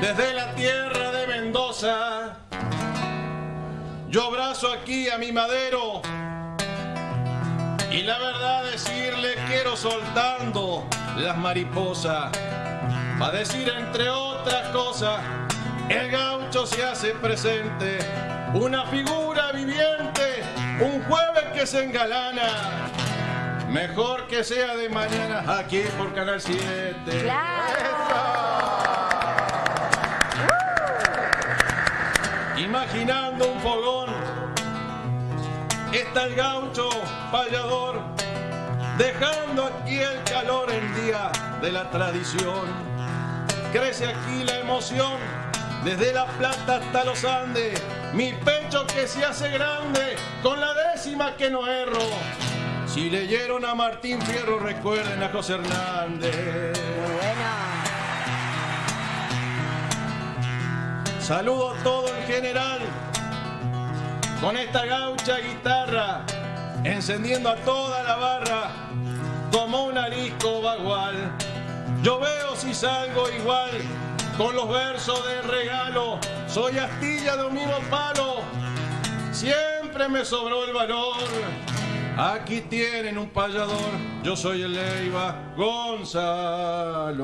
desde la tierra de Mendoza. Yo abrazo aquí a mi madero y la verdad decirle quiero soltando las mariposas. Va decir entre otras cosas, el gaucho se hace presente, una figura viviente, un jueves que se engalana. Mejor que sea de mañana aquí por Canal 7. Imaginando un fogón, está el gaucho payador, dejando aquí el calor en día de la tradición. Crece aquí la emoción, desde La Plata hasta los Andes, mi pecho que se hace grande, con la décima que no erro. Si leyeron a Martín Fierro, recuerden a José Hernández. Saludo a todo en general, con esta gaucha guitarra, encendiendo a toda la barra, como un arisco bagual. Yo veo si salgo igual, con los versos de regalo, soy astilla de un mismo palo, siempre me sobró el valor. Aquí tienen un payador, yo soy el Leiva Gonzalo.